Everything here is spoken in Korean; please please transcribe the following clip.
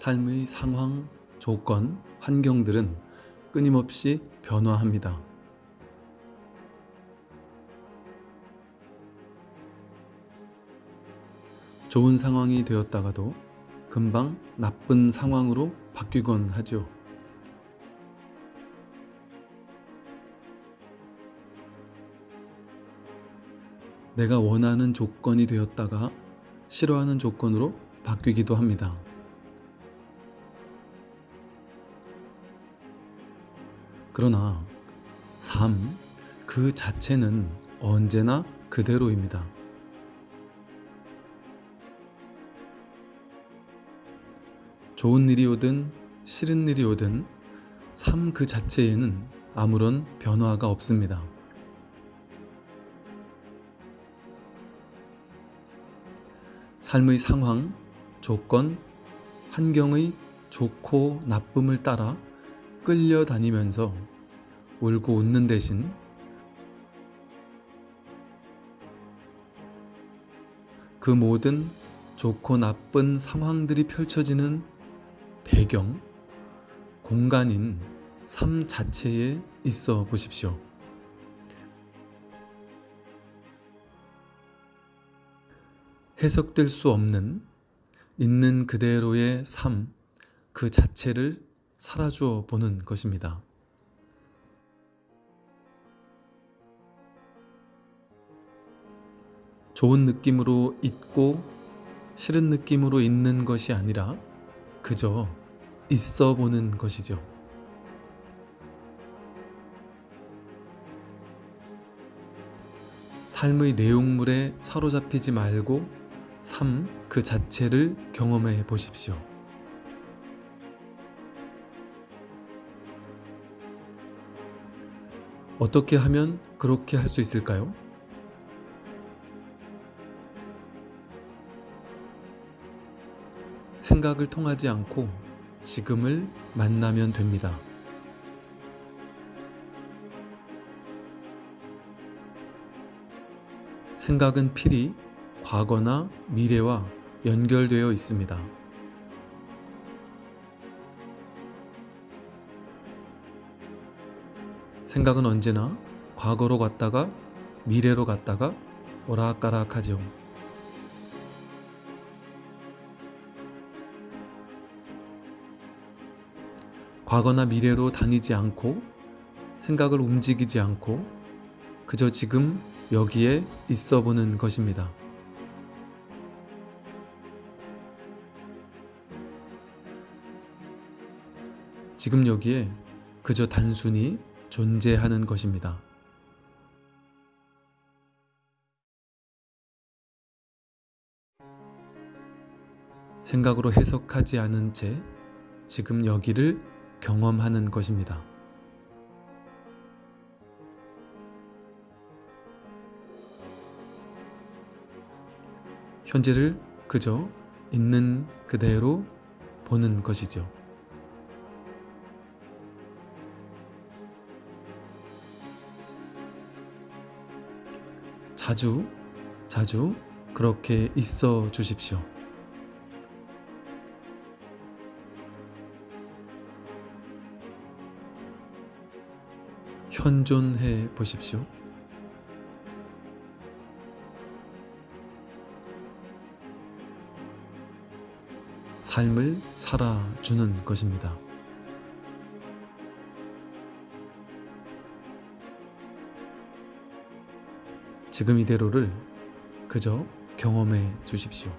삶의 상황, 조건, 환경들은 끊임없이 변화합니다. 좋은 상황이 되었다가도 금방 나쁜 상황으로 바뀌곤 하죠. 내가 원하는 조건이 되었다가 싫어하는 조건으로 바뀌기도 합니다. 그러나 삶 그 자체는 언제나 그대로입니다. 좋은 일이 오든 싫은 일이 오든 삶 그 자체에는 아무런 변화가 없습니다. 삶의 상황, 조건, 환경의 좋고 나쁨을 따라 끌려다니면서 울고 웃는 대신 그 모든 좋고 나쁜 상황들이 펼쳐지는 배경, 공간인 삶 자체에 있어 보십시오. 해석될 수 없는 있는 그대로의 삶 그 자체를 살아주어 보는 것입니다. 좋은 느낌으로 있고 싫은 느낌으로 있는 것이 아니라 그저 있어 보는 것이죠. 삶의 내용물에 사로잡히지 말고 삶 그 자체를 경험해 보십시오. 어떻게 하면 그렇게 할 수 있을까요? 생각을 통하지 않고 지금을 만나면 됩니다. 생각은 필히 과거나 미래와 연결되어 있습니다. 생각은 언제나 과거로 갔다가 미래로 갔다가 오락가락하죠. 과거나 미래로 다니지 않고 생각을 움직이지 않고 그저 지금 여기에 있어 보는 것입니다. 지금 여기에 그저 단순히 존재하는 것입니다. 생각으로 해석하지 않은 채 지금 여기를 경험하는 것입니다. 현재를 그저 있는 그대로 보는 것이죠. 자주, 자주 그렇게 있어 주십시오. 현존해 보십시오. 삶을 살아주는 것입니다. 지금 이대로를 그저 경험해 주십시오.